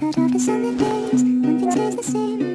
But after so many days, one feels the same.